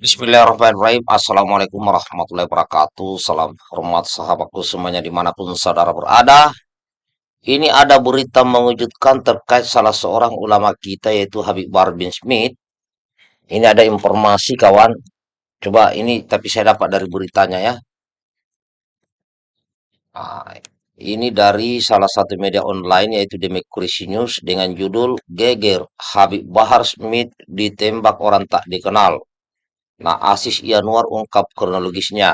Bismillahirrahmanirrahim. Assalamualaikum warahmatullahi wabarakatuh. Salam hormat sahabatku semuanya di mana pun saudara berada. Ini ada berita mengejutkan terkait salah seorang ulama kita yaitu Habib Bahar bin Smith. Ini ada informasi kawan. Coba ini tapi saya dapat dari beritanya ya. Nah, ini dari salah satu media online yaitu Democracy News dengan judul Geger Habib Bahar Smith ditembak orang tak dikenal. Nah, Asis Yanuar ungkap kronologisnya.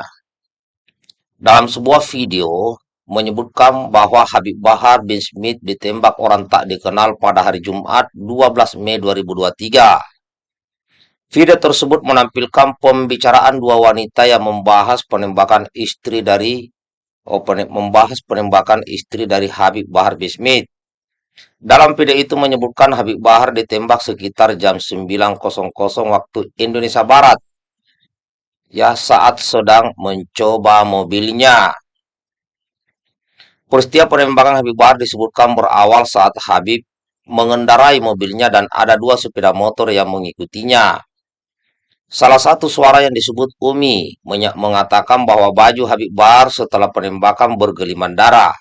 Dalam sebuah video menyebutkan bahwa Habib Bahar bin Smith ditembak orang tak dikenal pada hari Jumat 12 Mei 2023. Video tersebut menampilkan pembicaraan dua wanita yang membahas penembakan istri dari oh, membahas penembakan istri dari Habib Bahar bin Smith. Dalam video itu menyebutkan Habib Bahar ditembak sekitar jam 9.00 waktu Indonesia Barat ya saat sedang mencoba mobilnya. Peristiwa penembakan Habib Bahar disebutkan berawal saat Habib mengendarai mobilnya dan ada dua sepeda motor yang mengikutinya. Salah satu suara yang disebut Umi mengatakan bahwa baju Habib Bahar setelah penembakan bergeliman darah.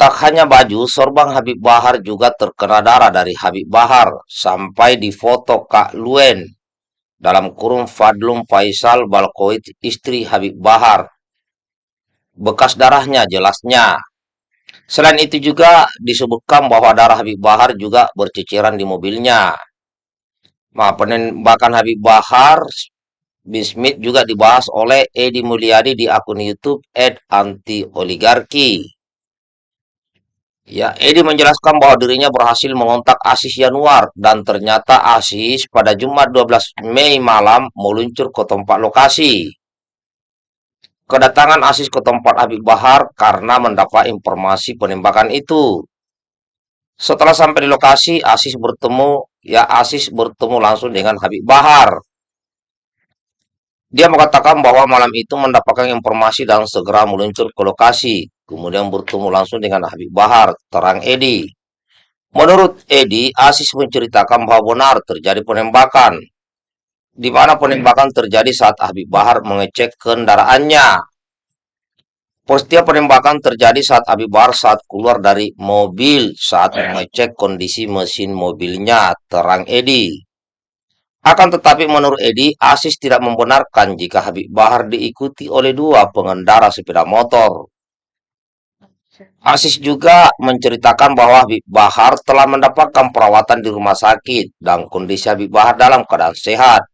Tak hanya baju, sorban Habib Bahar juga terkena darah dari Habib Bahar sampai di foto Kak Luen dalam kurung Fadlum Faisal Balkoit istri Habib Bahar. Bekas darahnya jelasnya. Selain itu juga disebutkan bahwa darah Habib Bahar juga berceceran di mobilnya. Nah, penembakan Habib Bahar Bismit juga dibahas oleh Edi Mulyadi di akun YouTube Ed Anti Oligarki. Ya, Edi menjelaskan bahwa dirinya berhasil mengontak Asis Yanuar dan ternyata Asis pada Jumat 12 Mei malam meluncur ke tempat lokasi. Kedatangan Asis ke tempat Habib Bahar karena mendapat informasi penembakan itu. Setelah sampai di lokasi, Asis bertemu, ya Asis bertemu langsung dengan Habib Bahar. Dia mengatakan bahwa malam itu mendapatkan informasi dan segera meluncur ke lokasi kemudian bertemu langsung dengan Habib Bahar, terang Edi. Menurut Edi, Asis menceritakan bahwa benar terjadi penembakan, di mana penembakan terjadi saat Habib Bahar mengecek kendaraannya. Peristiwa penembakan terjadi saat Habib Bahar saat keluar dari mobil saat mengecek kondisi mesin mobilnya, terang Edi. Akan tetapi menurut Edi, Asis tidak membenarkan jika Habib Bahar diikuti oleh dua pengendara sepeda motor. Asis juga menceritakan bahwa Habib Bahar telah mendapatkan perawatan di rumah sakit dan kondisi Habib Bahar dalam keadaan sehat.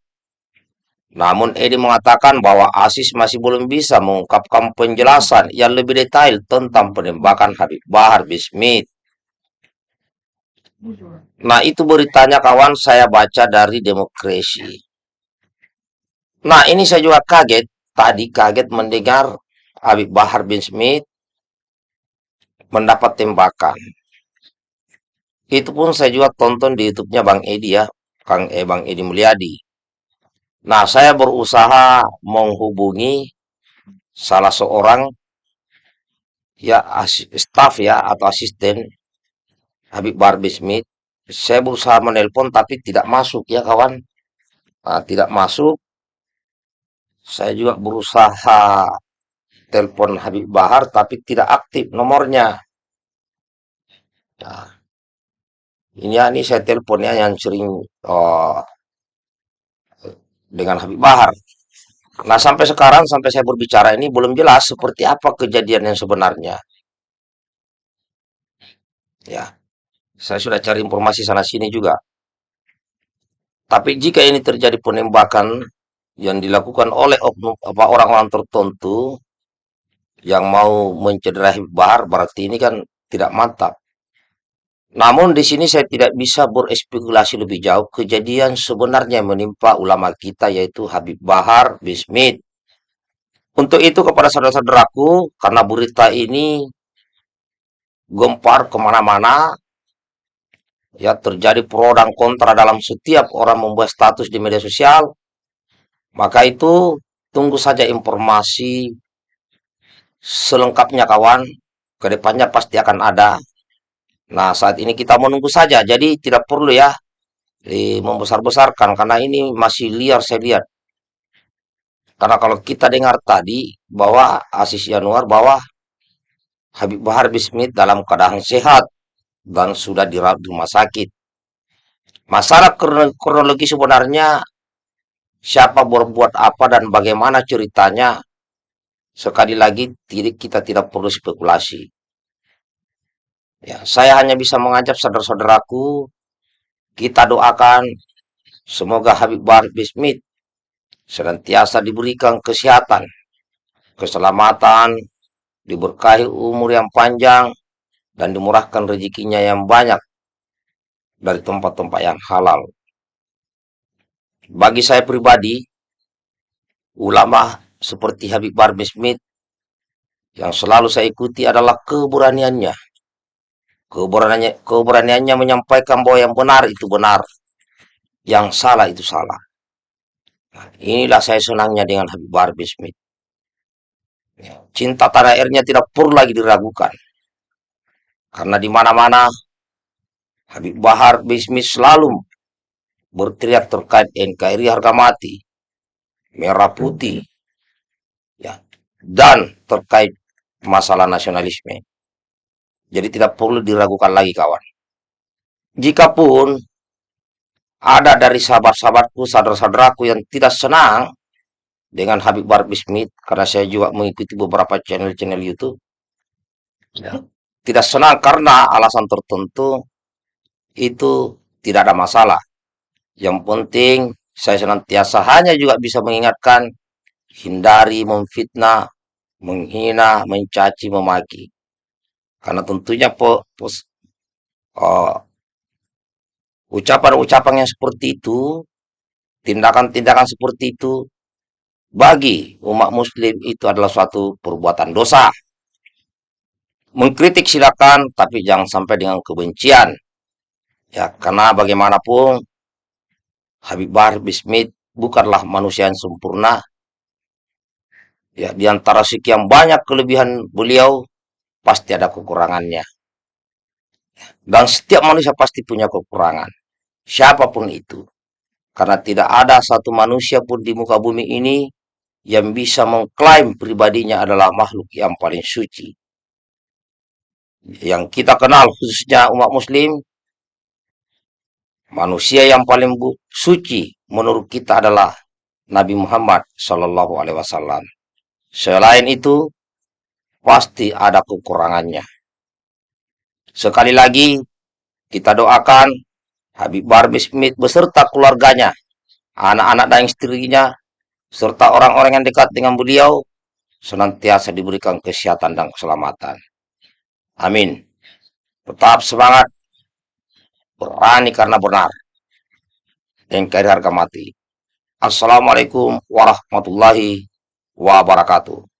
Namun Edi mengatakan bahwa Asis masih belum bisa mengungkapkan penjelasan yang lebih detail tentang penembakan Habib Bahar Bismit. Nah itu beritanya kawan saya baca dari Demokrasi. Nah ini saya juga kaget, tadi kaget mendengar Habib Bahar bin Smith mendapat tembakan. Itu pun saya juga tonton di YouTube-nya Bang Edi ya, Kang eh, Bang Edi Mulyadi. Nah, saya berusaha menghubungi salah seorang ya staff ya atau asisten Habib Barbie Smith. Saya berusaha menelpon tapi tidak masuk ya kawan. Nah, tidak masuk. Saya juga berusaha telepon Habib Bahar tapi tidak aktif nomornya. Nah, ini ya, ini saya teleponnya yang sering oh, dengan Habib Bahar. Nah, sampai sekarang, sampai saya berbicara ini belum jelas seperti apa kejadian yang sebenarnya. Ya, saya sudah cari informasi sana-sini juga. Tapi jika ini terjadi penembakan yang dilakukan oleh orang-orang tertentu, yang mau mencederai Bahar berarti ini kan tidak mantap. Namun di sini saya tidak bisa berespekulasi lebih jauh kejadian sebenarnya menimpa ulama kita yaitu Habib Bahar bin Smith. Untuk itu kepada saudara-saudaraku, karena berita ini gempar ke mana-mana, ya terjadi pro dan kontra dalam setiap orang membuat status di media sosial, maka itu tunggu saja informasi selengkapnya kawan, ke depannya pasti akan ada. Nah, saat ini kita menunggu saja, jadi tidak perlu ya membesar-besarkan karena ini masih liar saya lihat. Karena kalau kita dengar tadi bahwa Asis Yanuar bahwa Habib Bahar Bismit dalam keadaan sehat dan sudah dirawat di rumah sakit. Masalah kronologi sebenarnya siapa berbuat apa dan bagaimana ceritanya sekali lagi kita tidak perlu spekulasi. Ya, saya hanya bisa mengajak saudara-saudaraku kita doakan semoga Habib Bahar Bismit senantiasa diberikan kesehatan, keselamatan, diberkahi umur yang panjang, dan dimurahkan rezekinya yang banyak dari tempat-tempat yang halal. Bagi saya pribadi, ulama seperti Habib Bahar Bismit yang selalu saya ikuti adalah keberaniannya Keberaniannya, keberaniannya menyampaikan bahwa yang benar itu benar, yang salah itu salah. Nah, inilah saya senangnya dengan Habib Bahar Bismit. Ya, cinta tanah airnya tidak perlu lagi diragukan. Karena di mana-mana Habib Bahar Bismit selalu berteriak terkait NKRI harga mati, merah putih, ya, dan terkait masalah nasionalisme. Jadi tidak perlu diragukan lagi kawan. Jikapun ada dari sahabat-sahabatku, saudara-saudaraku yang tidak senang dengan Habib Barbie Smith, karena saya juga mengikuti beberapa channel-channel YouTube. Ya. Tidak senang karena alasan tertentu itu tidak ada masalah. Yang penting saya senantiasa hanya juga bisa mengingatkan hindari memfitnah, menghina, mencaci, memaki. Karena tentunya ucapan-ucapan uh, yang seperti itu, tindakan-tindakan seperti itu, bagi umat muslim itu adalah suatu perbuatan dosa. Mengkritik silakan, tapi jangan sampai dengan kebencian. Ya, karena bagaimanapun Habib Bahar Bismit bukanlah manusia yang sempurna. Ya, di antara sekian banyak kelebihan beliau, pasti ada kekurangannya. Dan setiap manusia pasti punya kekurangan. Siapa pun itu. Karena tidak ada satu manusia pun di muka bumi ini yang bisa mengklaim pribadinya adalah makhluk yang paling suci. Yang kita kenal khususnya umat muslim, manusia yang paling suci menurut kita adalah Nabi Muhammad Shallallahu Alaihi Wasallam. Selain itu, pasti ada kekurangannya. Sekali lagi, kita doakan Habib Barbie Smith beserta keluarganya, anak-anak dan istrinya, serta orang-orang yang dekat dengan beliau, senantiasa diberikan kesehatan dan keselamatan. Amin. Tetap semangat, berani karena benar, dan kari harga mati. Assalamualaikum warahmatullahi wabarakatuh.